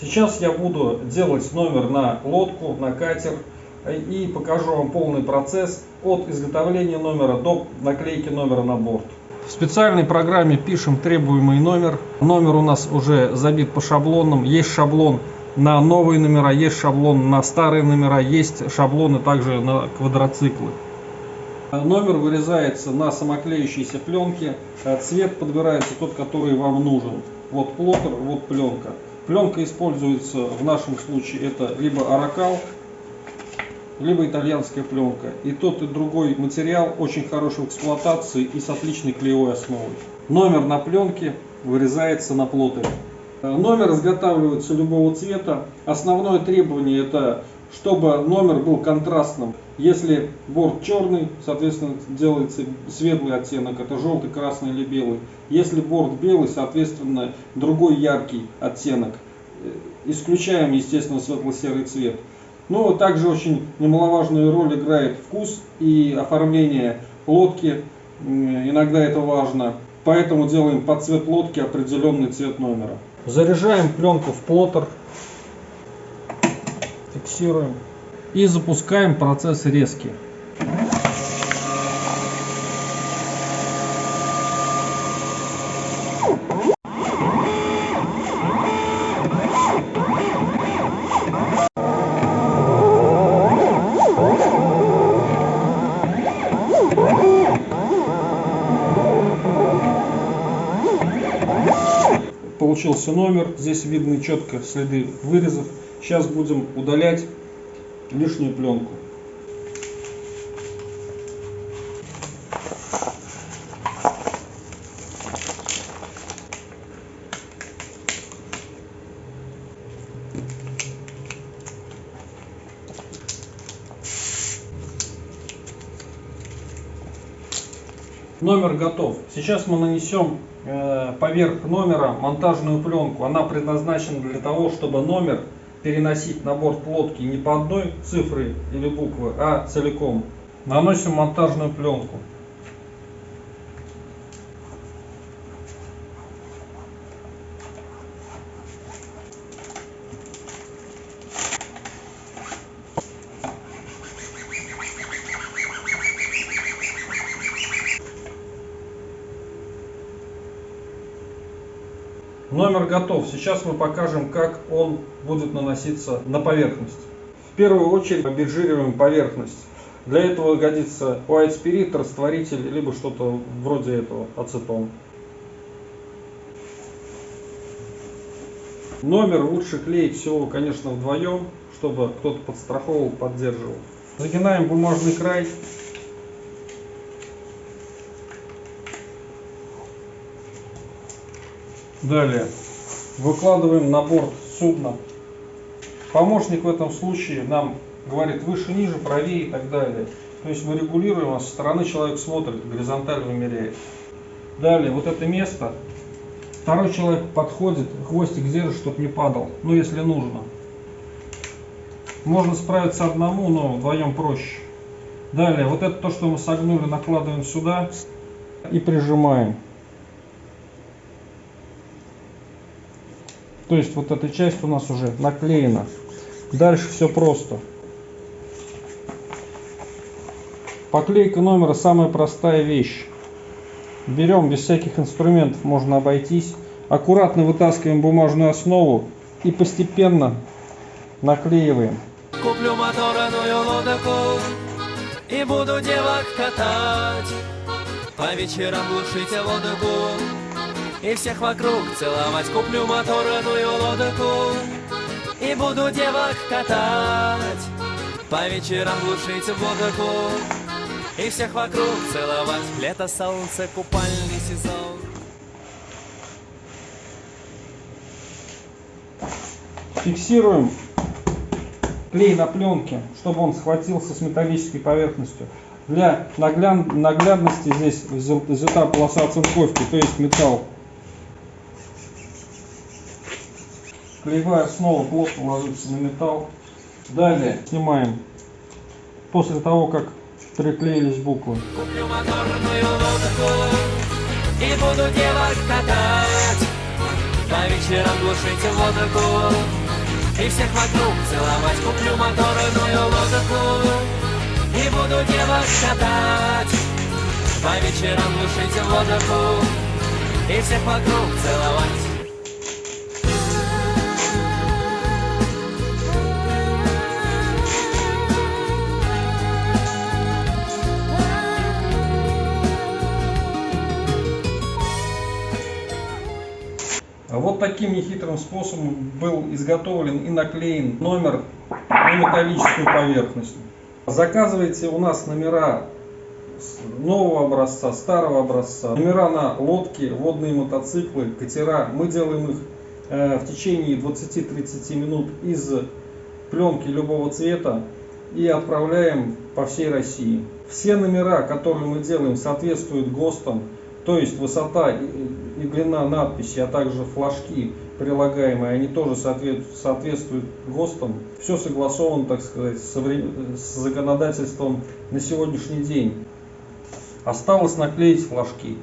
Сейчас я буду делать номер на лодку, на катер и покажу вам полный процесс от изготовления номера до наклейки номера на борт. В специальной программе пишем требуемый номер. Номер у нас уже забит по шаблонам. Есть шаблон на новые номера, есть шаблон на старые номера, есть шаблоны также на квадроциклы. Номер вырезается на самоклеющейся пленке. Цвет подбирается тот, который вам нужен. Вот плоттер, вот пленка. Пленка используется в нашем случае это либо аракал, либо итальянская пленка. И тот и другой материал очень хороший в эксплуатации и с отличной клеевой основой. Номер на пленке вырезается на плоттере. Номер изготавливается любого цвета. Основное требование это чтобы номер был контрастным. Если борт черный, соответственно, делается светлый оттенок, это желтый, красный или белый. Если борт белый, соответственно, другой яркий оттенок. Исключаем, естественно, светло-серый цвет. Но также очень немаловажную роль играет вкус и оформление лодки. Иногда это важно. Поэтому делаем под цвет лодки определенный цвет номера. Заряжаем пленку в плоттер. Фиксируем. И запускаем процесс резки. Получился номер, здесь видны четко следы вырезов. Сейчас будем удалять лишнюю пленку. Номер готов. Сейчас мы нанесем э, поверх номера монтажную пленку. Она предназначена для того, чтобы номер переносить на борт лодки не по одной цифре или буквы, а целиком. Наносим монтажную пленку. Номер готов. Сейчас мы покажем, как он будет наноситься на поверхность. В первую очередь обезжириваем поверхность. Для этого годится white spirit, растворитель, либо что-то вроде этого, ацетон. Номер лучше клеить всего, конечно, вдвоем, чтобы кто-то подстраховывал, поддерживал. Загинаем бумажный край Далее выкладываем на борт судна. Помощник в этом случае нам говорит выше, ниже, правее и так далее. То есть мы регулируем, а со стороны человек смотрит, горизонталь вымеряет. Далее, вот это место, второй человек подходит, хвостик держит, чтобы не падал, ну если нужно. Можно справиться одному, но вдвоем проще. Далее, вот это то, что мы согнули, накладываем сюда и прижимаем. То есть вот эта часть у нас уже наклеена. Дальше все просто. Поклейка номера самая простая вещь. Берем без всяких инструментов, можно обойтись. Аккуратно вытаскиваем бумажную основу и постепенно наклеиваем. Куплю моторную лодку и буду девок катать. По вечерам глушить водку и всех вокруг целовать. Куплю моторную лодку. И буду девок катать. По вечерам глушить водку. И всех вокруг целовать. Лето, солнце, купальный сезон. Фиксируем клей на пленке, чтобы он схватился с металлической поверхностью. Для наглядности здесь взята полоса оцинковки, то есть металл Клеевая основа плотно ложится на металл. Далее снимаем после того, как приклеились буквы. Куплю моторную лодку и буду девок катать. По вечерам глушить водку И всех вокруг целовать Куплю моторную лодку И буду девок катать По вечерам глушить водку И всех вокруг целовать Вот таким нехитрым способом был изготовлен и наклеен номер на металлическую поверхность. Заказывайте у нас номера нового образца, старого образца, номера на лодки, водные мотоциклы, катера. Мы делаем их э, в течение 20-30 минут из пленки любого цвета и отправляем по всей России. Все номера, которые мы делаем, соответствуют ГОСТам, то есть высота и длина надписи, а также флажки прилагаемые, они тоже соответствуют ГОСТам. Все согласовано, так сказать, с законодательством на сегодняшний день. Осталось наклеить флажки.